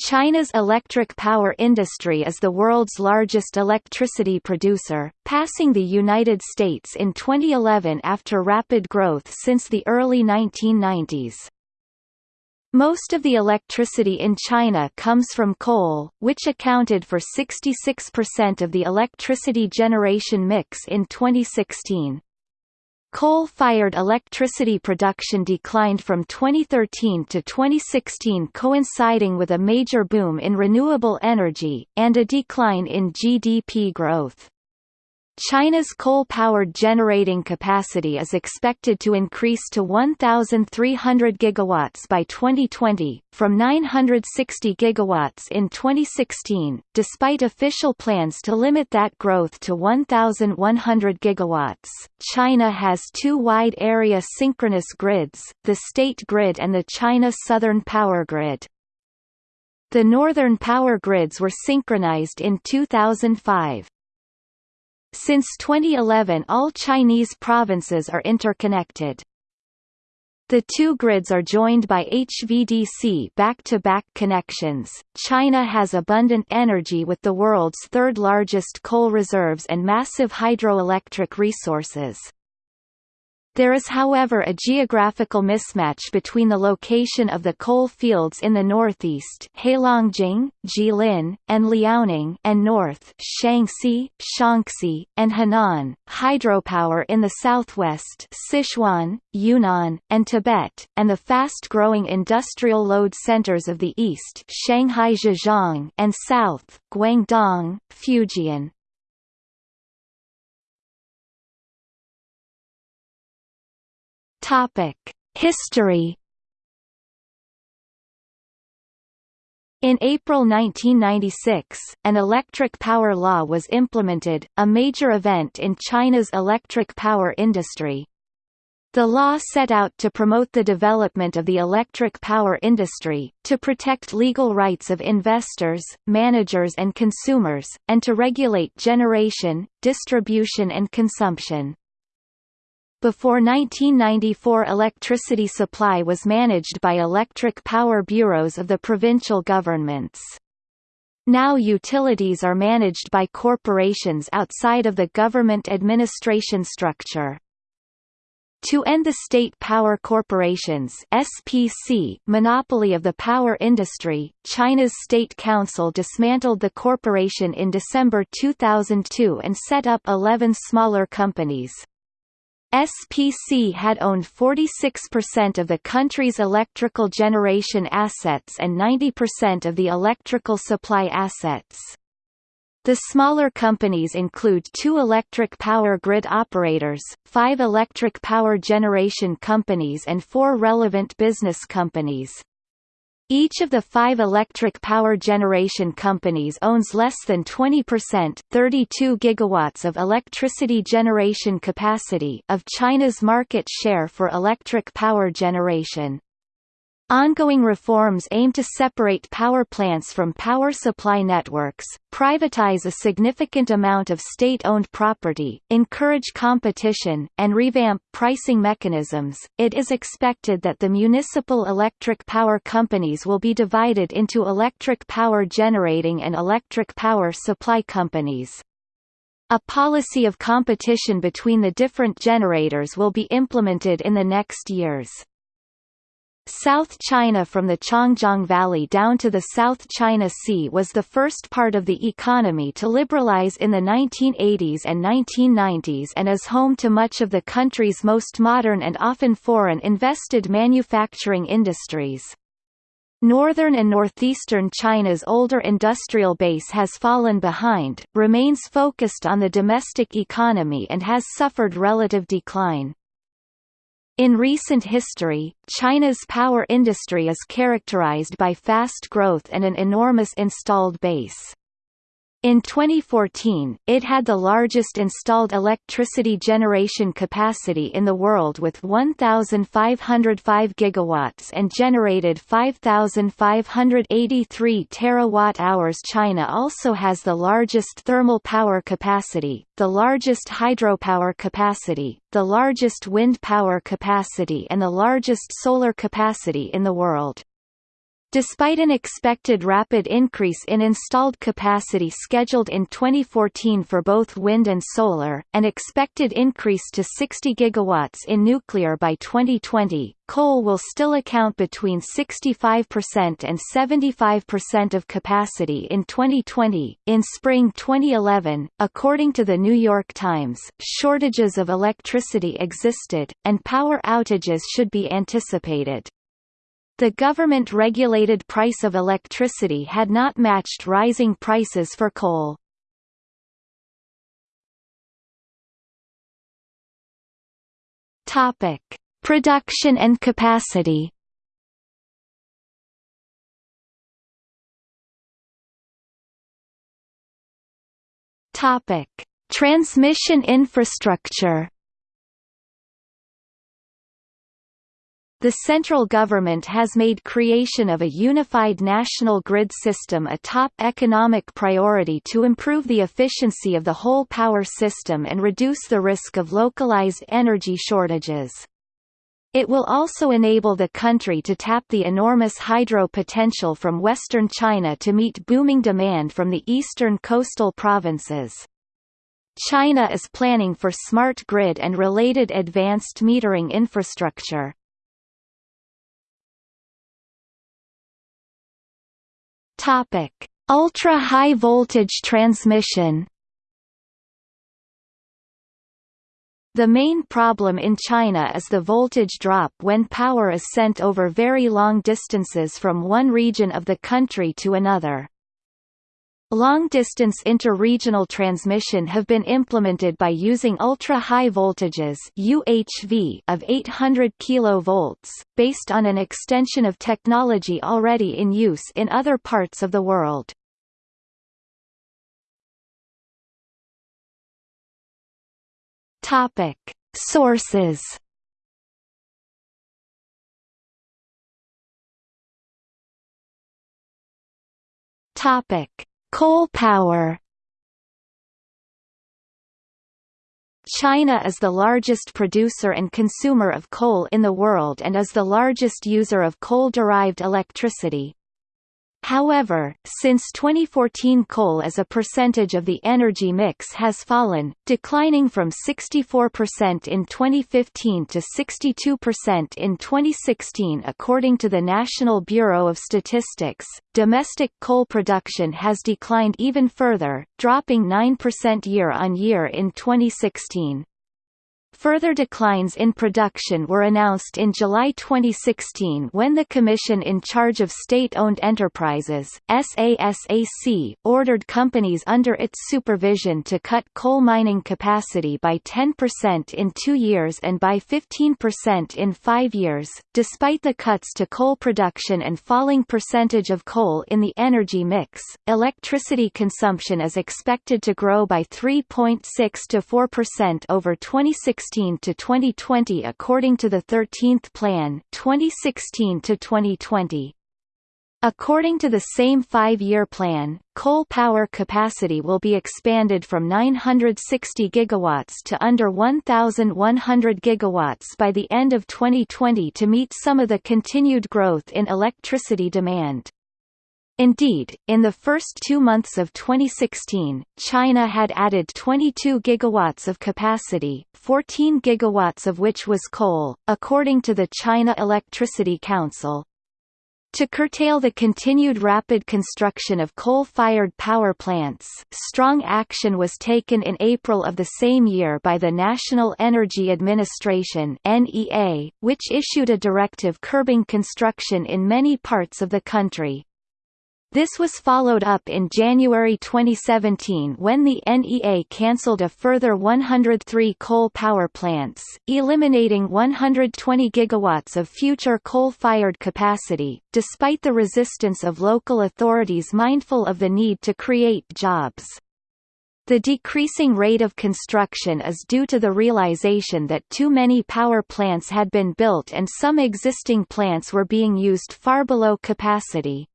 China's electric power industry is the world's largest electricity producer, passing the United States in 2011 after rapid growth since the early 1990s. Most of the electricity in China comes from coal, which accounted for 66% of the electricity generation mix in 2016. Coal-fired electricity production declined from 2013 to 2016 coinciding with a major boom in renewable energy, and a decline in GDP growth. China's coal-powered generating capacity is expected to increase to 1,300 gigawatts by 2020, from 960 gigawatts in 2016, despite official plans to limit that growth to 1,100 gigawatts. China has two wide-area synchronous grids, the State Grid and the China Southern Power Grid. The northern power grids were synchronized in 2005. Since 2011 all Chinese provinces are interconnected. The two grids are joined by HVDC back-to-back -back connections. China has abundant energy with the world's third largest coal reserves and massive hydroelectric resources. There is however a geographical mismatch between the location of the coal fields in the northeast Heilongjiang, Jilin, and Liaoning and north Shanxi, Shaanxi, and Henan, hydropower in the southwest Sichuan, Yunnan, and Tibet, and the fast-growing industrial load centers of the east Shanghai Zhejiang and south, Guangdong, Fujian. Topic: History. In April 1996, an electric power law was implemented, a major event in China's electric power industry. The law set out to promote the development of the electric power industry, to protect legal rights of investors, managers and consumers, and to regulate generation, distribution and consumption. Before 1994 electricity supply was managed by electric power bureaus of the provincial governments. Now utilities are managed by corporations outside of the government administration structure. To end the State Power Corporation's SPC monopoly of the power industry, China's State Council dismantled the corporation in December 2002 and set up 11 smaller companies. SPC had owned 46% of the country's electrical generation assets and 90% of the electrical supply assets. The smaller companies include two electric power grid operators, five electric power generation companies and four relevant business companies. Each of the five electric power generation companies owns less than 20% 32 gigawatts of electricity generation capacity of China's market share for electric power generation. Ongoing reforms aim to separate power plants from power supply networks, privatize a significant amount of state-owned property, encourage competition, and revamp pricing mechanisms. It is expected that the municipal electric power companies will be divided into electric power generating and electric power supply companies. A policy of competition between the different generators will be implemented in the next years. South China from the Changjiang Valley down to the South China Sea was the first part of the economy to liberalize in the 1980s and 1990s and is home to much of the country's most modern and often foreign invested manufacturing industries. Northern and northeastern China's older industrial base has fallen behind, remains focused on the domestic economy and has suffered relative decline. In recent history, China's power industry is characterized by fast growth and an enormous installed base. In 2014, it had the largest installed electricity generation capacity in the world with 1,505 gigawatts and generated 5,583 terawatt-hours. China also has the largest thermal power capacity, the largest hydropower capacity, the largest wind power capacity and the largest solar capacity in the world. Despite an expected rapid increase in installed capacity scheduled in 2014 for both wind and solar, an expected increase to 60 gigawatts in nuclear by 2020, coal will still account between 65% and 75% of capacity in 2020. In spring 2011, according to the New York Times, shortages of electricity existed, and power outages should be anticipated. The government-regulated price of electricity had not matched rising prices for coal. Topic: Production and capacity. Topic: Transmission infrastructure. The central government has made creation of a unified national grid system a top economic priority to improve the efficiency of the whole power system and reduce the risk of localized energy shortages. It will also enable the country to tap the enormous hydro potential from western China to meet booming demand from the eastern coastal provinces. China is planning for smart grid and related advanced metering infrastructure. Topic: Ultra-high voltage transmission. The main problem in China is the voltage drop when power is sent over very long distances from one region of the country to another. Long-distance inter-regional transmission have been implemented by using ultra-high voltages UHV of 800 kV, based on an extension of technology already in use in other parts of the world. Sources. Topic: Coal power China is the largest producer and consumer of coal in the world and is the largest user of coal-derived electricity. However, since 2014 coal as a percentage of the energy mix has fallen, declining from 64% in 2015 to 62% in 2016 according to the National Bureau of Statistics. Domestic coal production has declined even further, dropping 9% year-on-year in 2016. Further declines in production were announced in July 2016 when the Commission in charge of State-Owned Enterprises SASAC, ordered companies under its supervision to cut coal mining capacity by 10% in two years and by 15% in five years. Despite the cuts to coal production and falling percentage of coal in the energy mix, electricity consumption is expected to grow by 3.6 to 4% over 2016 2016 to 2020 according to the 13th Plan 2016 to 2020. According to the same five-year plan, coal power capacity will be expanded from 960 gigawatts to under 1,100 gigawatts by the end of 2020 to meet some of the continued growth in electricity demand. Indeed, in the first two months of 2016, China had added 22 gigawatts of capacity, 14 gigawatts of which was coal, according to the China Electricity Council. To curtail the continued rapid construction of coal-fired power plants, strong action was taken in April of the same year by the National Energy Administration (NEA), which issued a directive curbing construction in many parts of the country. This was followed up in January 2017 when the NEA cancelled a further 103 coal power plants, eliminating 120 gigawatts of future coal-fired capacity, despite the resistance of local authorities mindful of the need to create jobs. The decreasing rate of construction is due to the realization that too many power plants had been built and some existing plants were being used far below capacity.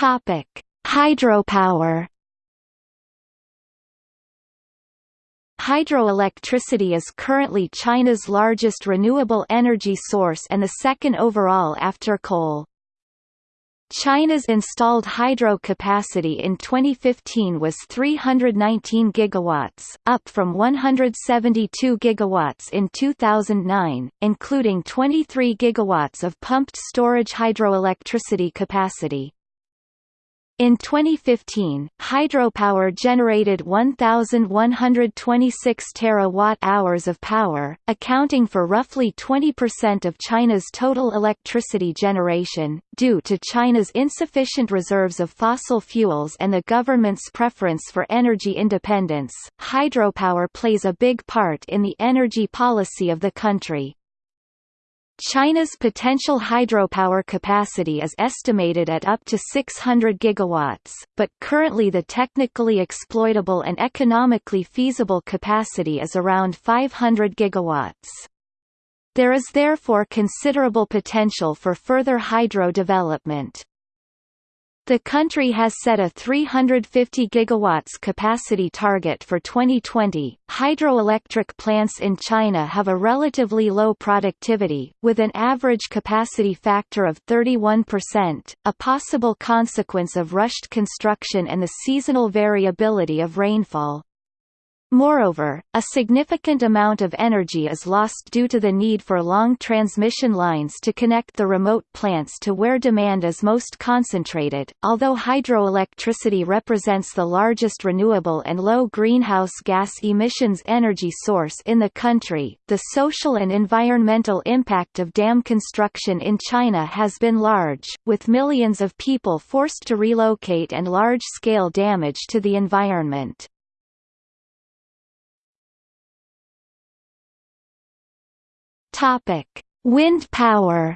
Topic: Hydropower. Hydroelectricity is currently China's largest renewable energy source and the second overall after coal. China's installed hydro capacity in 2015 was 319 gigawatts, up from 172 gigawatts in 2009, including 23 gigawatts of pumped storage hydroelectricity capacity. In 2015, hydropower generated 1,126 terawatt-hours of power, accounting for roughly 20% of China's total electricity generation. Due to China's insufficient reserves of fossil fuels and the government's preference for energy independence, hydropower plays a big part in the energy policy of the country. China's potential hydropower capacity is estimated at up to 600 gigawatts, but currently the technically exploitable and economically feasible capacity is around 500 gigawatts. There is therefore considerable potential for further hydro development. The country has set a 350 gigawatts capacity target for 2020. Hydroelectric plants in China have a relatively low productivity, with an average capacity factor of 31%, a possible consequence of rushed construction and the seasonal variability of rainfall. Moreover, a significant amount of energy is lost due to the need for long transmission lines to connect the remote plants to where demand is most concentrated. Although hydroelectricity represents the largest renewable and low greenhouse gas emissions energy source in the country, the social and environmental impact of dam construction in China has been large, with millions of people forced to relocate and large-scale damage to the environment. Topic: Wind power.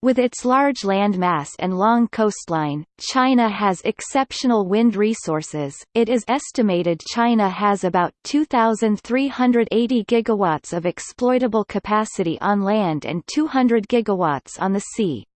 With its large landmass and long coastline, China has exceptional wind resources. It is estimated China has about 2380 gigawatts of exploitable capacity on land and 200 gigawatts on the sea.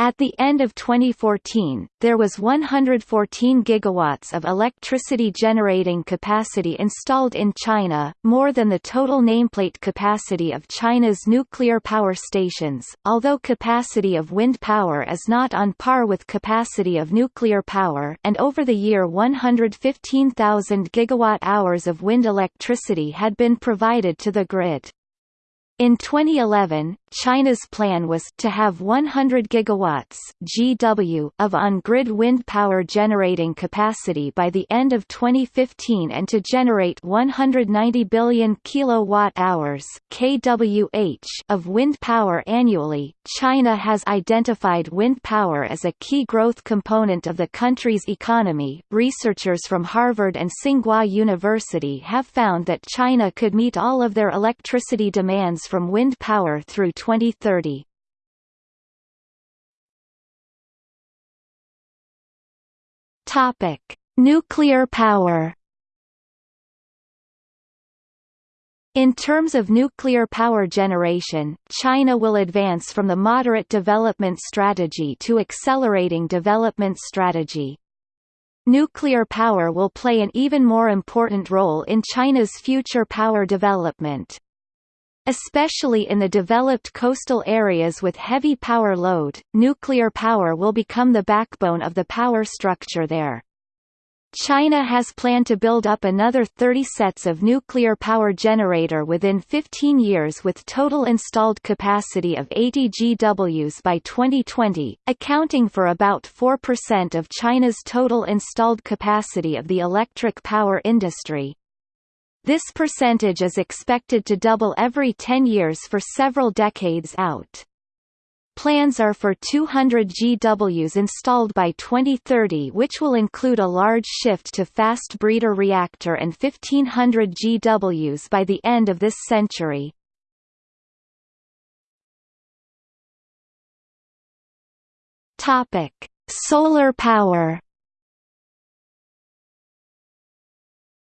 At the end of 2014, there was 114 gigawatts of electricity generating capacity installed in China, more than the total nameplate capacity of China's nuclear power stations. Although capacity of wind power is not on par with capacity of nuclear power, and over the year 115,000 gigawatt-hours of wind electricity had been provided to the grid. In 2011, China's plan was to have 100 gigawatts (GW) of on-grid wind power generating capacity by the end of 2015 and to generate 190 billion kilowatt-hours (kWh) of wind power annually. China has identified wind power as a key growth component of the country's economy. Researchers from Harvard and Tsinghua University have found that China could meet all of their electricity demands from wind power through 2030. Topic: Nuclear power. In terms of nuclear power generation, China will advance from the moderate development strategy to accelerating development strategy. Nuclear power will play an even more important role in China's future power development. Especially in the developed coastal areas with heavy power load, nuclear power will become the backbone of the power structure there. China has planned to build up another 30 sets of nuclear power generator within 15 years with total installed capacity of 80 GWs by 2020, accounting for about 4% of China's total installed capacity of the electric power industry. This percentage is expected to double every 10 years for several decades out. Plans are for 200 GWs installed by 2030 which will include a large shift to fast breeder reactor and 1500 GWs by the end of this century. Solar power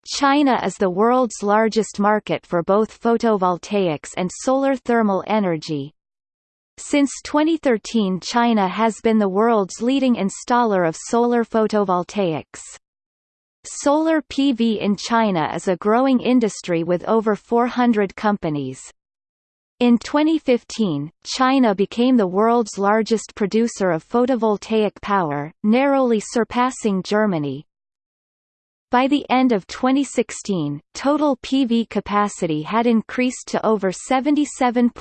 China is the world's largest market for both photovoltaics and solar thermal energy. Since 2013 China has been the world's leading installer of solar photovoltaics. Solar PV in China is a growing industry with over 400 companies. In 2015, China became the world's largest producer of photovoltaic power, narrowly surpassing Germany, by the end of 2016, total PV capacity had increased to over 77.4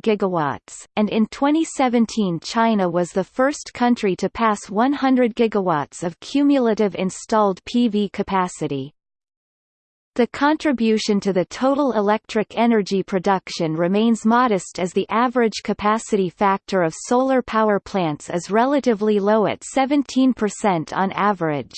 gigawatts, and in 2017 China was the first country to pass 100 gigawatts of cumulative installed PV capacity. The contribution to the total electric energy production remains modest as the average capacity factor of solar power plants is relatively low at 17% on average.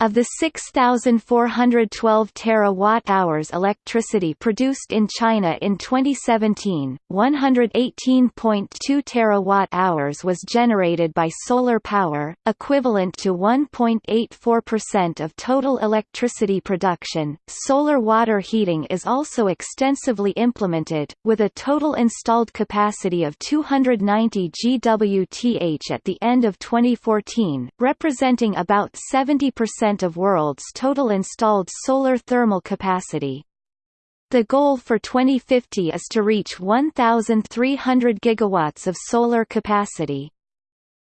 Of the 6,412 terawatt-hours electricity produced in China in 2017, 118.2 terawatt-hours was generated by solar power, equivalent to 1.84% of total electricity production. Solar water heating is also extensively implemented, with a total installed capacity of 290 GWth at the end of 2014, representing about 70% of world's total installed solar thermal capacity. The goal for 2050 is to reach 1,300 gigawatts of solar capacity.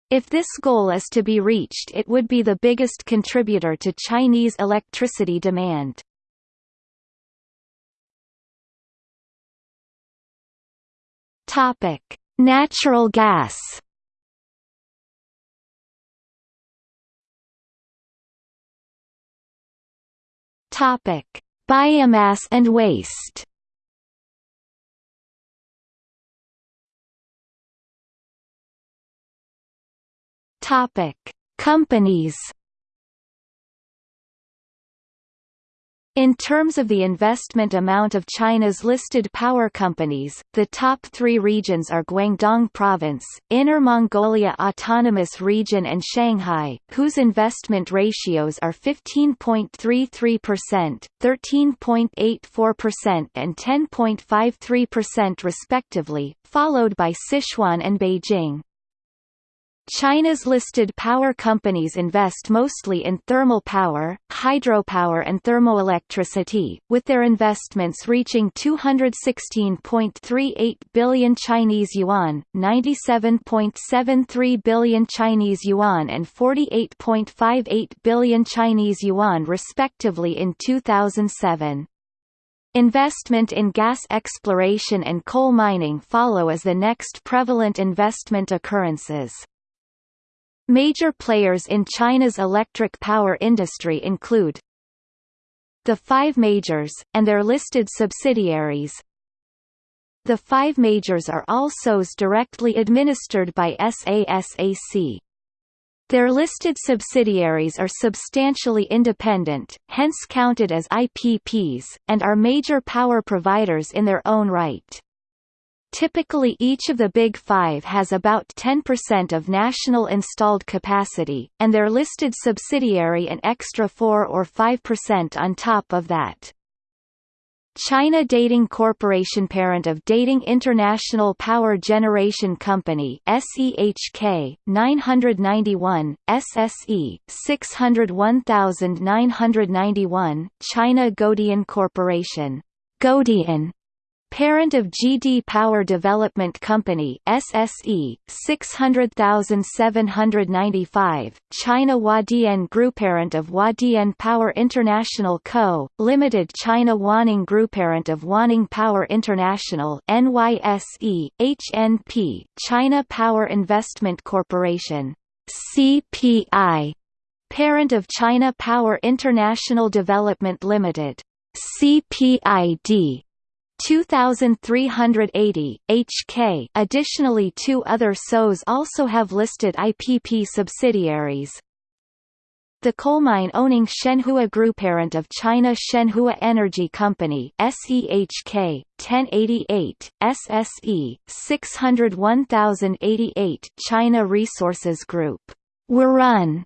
If this goal is to be reached it would be the biggest contributor to Chinese electricity demand. Natural gas. Topic: Biomass and waste. Topic: Companies. In terms of the investment amount of China's listed power companies, the top three regions are Guangdong Province, Inner Mongolia Autonomous Region and Shanghai, whose investment ratios are 15.33%, 13.84% and 10.53% respectively, followed by Sichuan and Beijing. China's listed power companies invest mostly in thermal power, hydropower and thermoelectricity, with their investments reaching 216.38 billion Chinese yuan, 97.73 billion Chinese yuan and 48.58 billion Chinese yuan respectively in 2007. Investment in gas exploration and coal mining follow as the next prevalent investment occurrences. Major players in China's electric power industry include the five majors, and their listed subsidiaries. The five majors are also directly administered by SASAC. Their listed subsidiaries are substantially independent, hence counted as IPPs, and are major power providers in their own right. Typically each of the Big Five has about 10% of national installed capacity, and their listed subsidiary an extra 4 or 5% on top of that. China Datang Corporation parent of Datang International Power Generation Company SEHK 991 SSE 601991 China Guodian Corporation Guodian Parent of GD Power Development Company SSE 600795 China Huadian Group Parent of Huadian Power International Co. Limited China Huaneng Group Parent of Huaneng Power International NYSE HNP China Power Investment Corporation CPI Parent of China Power International Development Limited CPID 2380 HK additionally two other SOs also have listed IPP subsidiaries. The coal mine owning Shenhua Group parent of China Shenhua Energy Company SEHK 1088 SSE 601088 China Resources Group. Huarun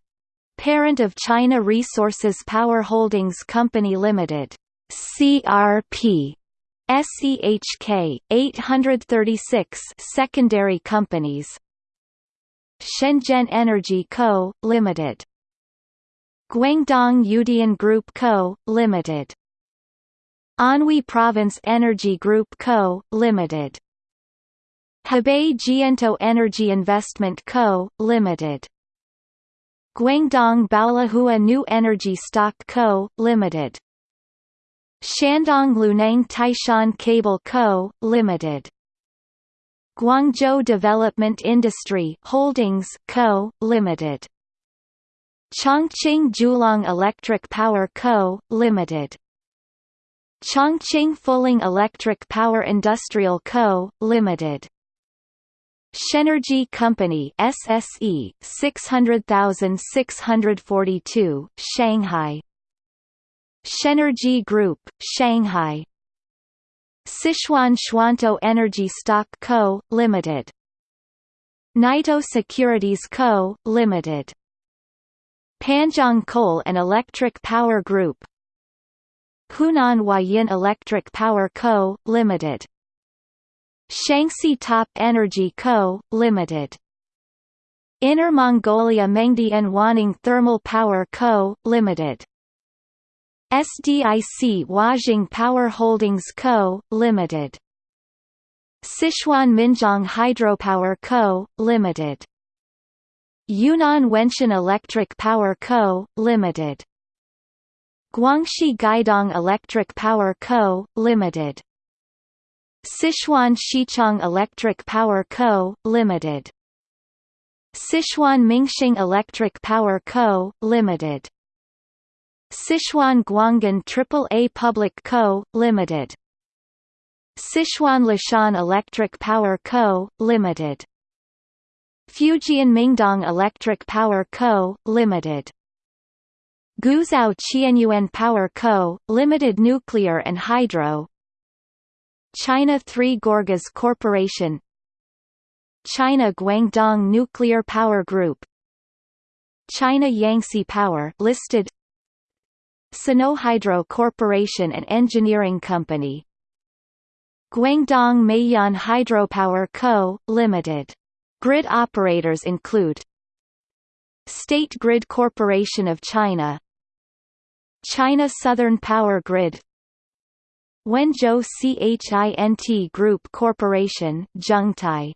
parent of China Resources Power Holdings Company Limited CRP SEHK 836 secondary companies Shenzhen Energy Co., Limited Guangdong Yuedian Group Co., Limited. Anhui Province Energy Group Co., Limited. Hebei Jiantou Energy Investment Co., Limited. Guangdong Baolihua New Energy Stock Co., Limited. Shandong Luneng Taishan Cable Co., Limited. Guangzhou Development Industry Holdings Co., Limited. Chongqing Julong Electric Power Co., Limited. Chongqing Fuling Electric Power Industrial Co., Limited. Shenergy Company SSE 600642 Shanghai Shenergy Group Shanghai Sichuan Chuantou Energy Stock Co Limited Naito Securities Co Limited Panjiang Coal and Electric Power Group Hunan Huayin Electric Power Co Limited Shaanxi Top Energy Co., Limited. Inner Mongolia Mengdian Huaneng Thermal Power Co., Limited. SDIC Huajing Power Holdings Co., Limited. Sichuan Minjiang Hydropower Co., Limited. Yunnan Wenshan Electric Power Co., Limited. Guangxi Guidong Electric Power Co., Limited. Sichuan Xichang Electric Power Co., Limited. Sichuan Mingxing Electric Power Co., Limited. Sichuan Guangan AAA Public Co., Limited. Sichuan Leshan Electric Power Co., Limited. Fujian Mindong Electric Power Co., Limited. Guizhou Qianyuan Power Co., Limited Nuclear and Hydro China Three Gorges Corporation China Guangdong Nuclear Power Group China Yangtze Power listed Sinohydro Corporation and Engineering Company Guangdong Meiyan Hydropower Co., Limited. Grid operators include State Grid Corporation of China China Southern Power Grid Wenzhou CHINT Group Corporation Zhengtai